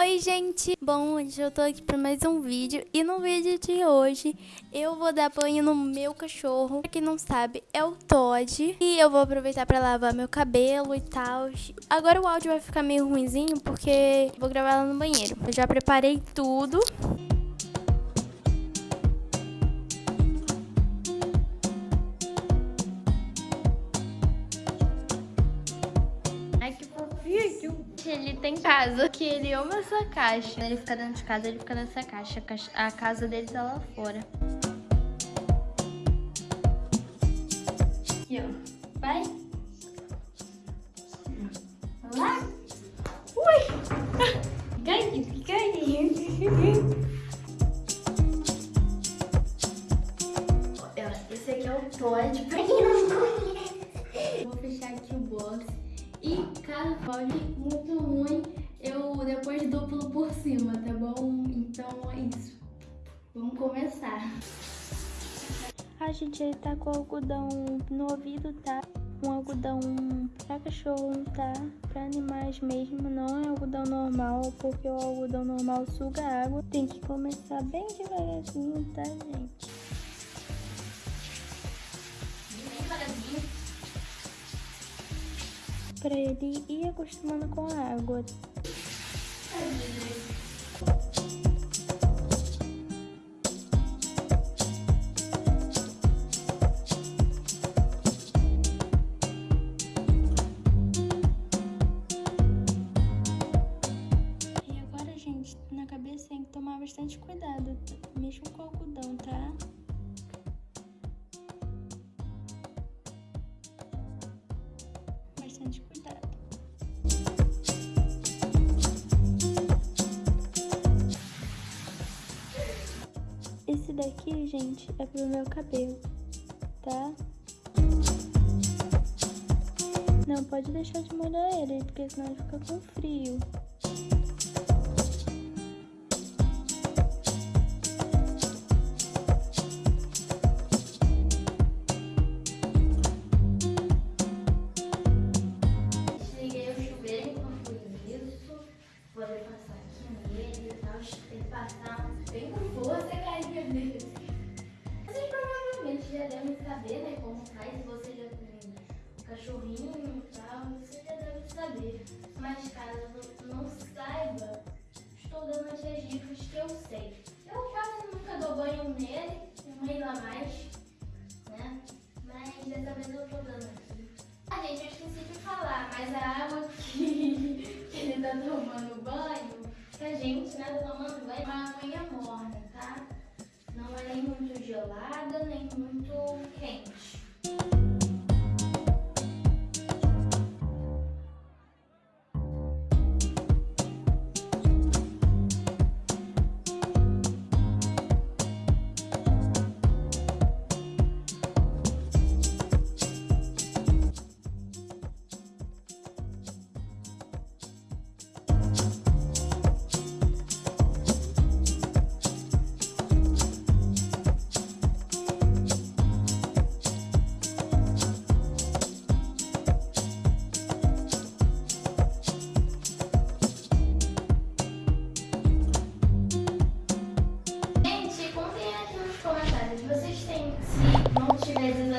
Oi gente, bom, hoje eu tô aqui para mais um vídeo. E no vídeo de hoje eu vou dar banho no meu cachorro, pra quem não sabe é o Todd. E eu vou aproveitar para lavar meu cabelo e tal. Agora o áudio vai ficar meio ruimzinho porque vou gravar lá no banheiro, eu já preparei tudo. Tem casa, que ele ama essa caixa. Ele fica dentro de casa, ele fica nessa caixa. A casa dele tá lá fora. Aqui, ó. Vai. Lá. Ui! Ganhe, ganhe. começar. A gente, ele tá com algodão no ouvido, tá? Um algodão pra cachorro, tá? Pra animais mesmo, não é algodão normal, porque o algodão normal suga água. Tem que começar bem devagarzinho, tá, gente? para ele ir acostumando com a água. Cuidado, mesmo com algodão, tá? bastante cuidado. Esse daqui, gente, é pro meu cabelo, tá? Não pode deixar de molhar ele, porque senão ele fica com frio. Faz, se você já tem um cachorrinho e tal, você já deve saber. Mas caso não saiba, estou dando as dicas que eu sei. Eu quase nunca dou banho nele, um mês a mais, né, mas dessa vez eu tô dando aqui. Ah, gente, eu esqueci de falar, mas a água que, que ele tá tomando banho, que a gente, né, tá tomando banho, é uma aguinha morna, tá? Não é nem muito gelada, nem muito quente.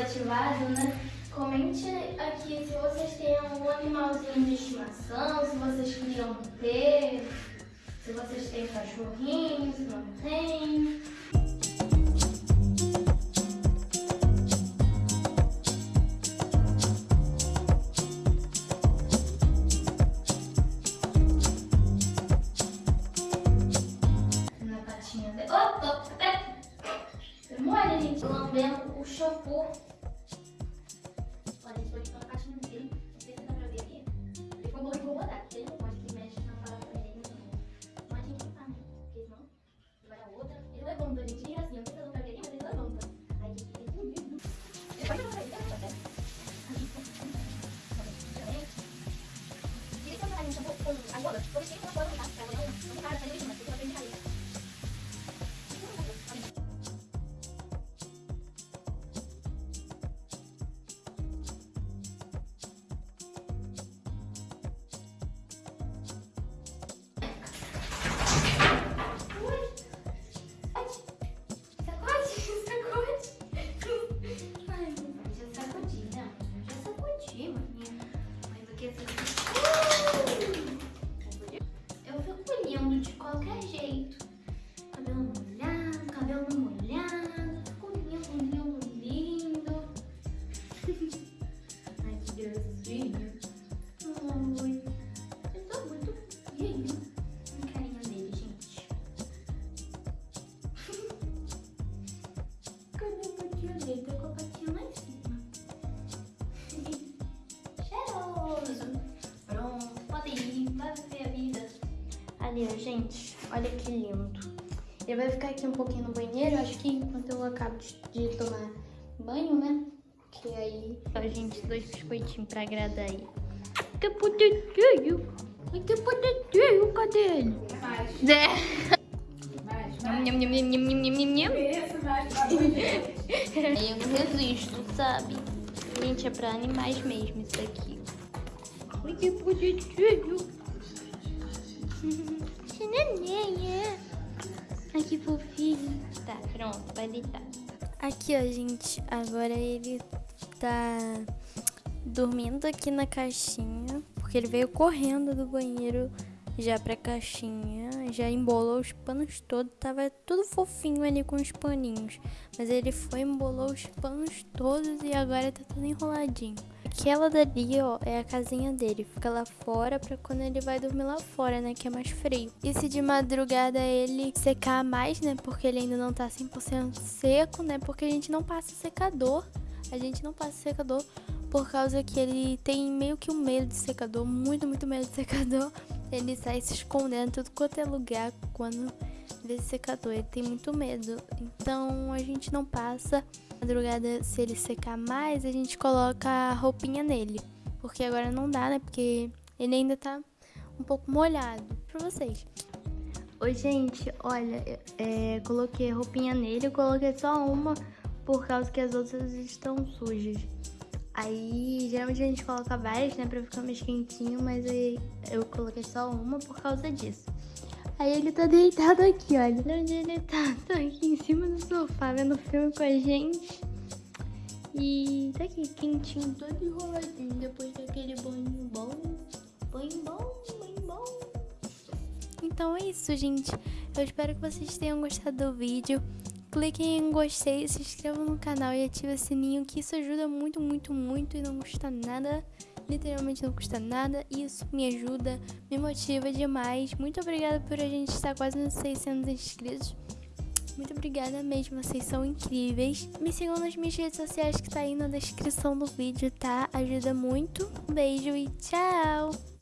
Desativado, né? Comente aqui se vocês têm algum animalzinho de estimação, se vocês queriam ter, se vocês têm cachorrinho, se não tem. por dia. Oi. Eu tô muito lindo. Um carinho dele, gente. Cadê o patinho dele? Tô com o patinho lá em cima. Cheiroso. Pronto, pode ir. Vai viver a vida. Ali, gente. Olha que lindo. Ele vai ficar aqui um pouquinho no banheiro. Acho que enquanto eu acabo de tomar banho, né? Aí... Ó, gente, dois biscoitinhos pra agradar aí. Que bonitinho! Ai, que bonitinho! Cadê ele? Mais. É. Eu não resisto, sabe? Gente, é pra animais mesmo isso aqui. Ai, que bonitinho! Que neném, é? Ai, que fofinho. Tá, pronto, vai deitar. Aqui, ó, gente. Agora ele tá dormindo aqui na caixinha. Porque ele veio correndo do banheiro já pra caixinha. Já embolou os panos todos. Tava tudo fofinho ali com os paninhos. Mas ele foi, embolou os panos todos e agora tá tudo enroladinho. Aquela dali, ó, é a casinha dele. Fica lá fora pra quando ele vai dormir lá fora, né? Que é mais frio. E se de madrugada ele secar mais, né? Porque ele ainda não tá 100% seco, né? Porque a gente não passa secador. A gente não passa secador por causa que ele tem meio que um medo de secador. Muito, muito medo de secador. Ele sai se escondendo tudo quanto é lugar quando vê secador. Ele tem muito medo. Então a gente não passa madrugada, se ele secar mais, a gente coloca a roupinha nele. Porque agora não dá, né? Porque ele ainda tá um pouco molhado. Pra vocês. Oi, gente, olha, é, coloquei roupinha nele, eu coloquei só uma por causa que as outras estão sujas. Aí, geralmente a gente coloca várias, né, pra ficar mais quentinho, mas aí eu coloquei só uma por causa disso. Aí ele tá deitado aqui, olha. Onde ele tá? Tá aqui em cima do sofá, vendo filme com a gente. E tá aqui, quentinho, todo enroladinho, depois daquele banho bom. Banho bom, banho bom. Então é isso, gente. Eu espero que vocês tenham gostado do vídeo. Cliquem em gostei, se inscrevam no canal e ative o sininho, que isso ajuda muito, muito, muito e não custa nada literalmente não custa nada. Isso me ajuda, me motiva demais. Muito obrigada por a gente estar quase nos 600 inscritos. Muito obrigada mesmo, vocês são incríveis. Me sigam nas minhas redes sociais que tá aí na descrição do vídeo, tá? Ajuda muito. Um beijo e tchau!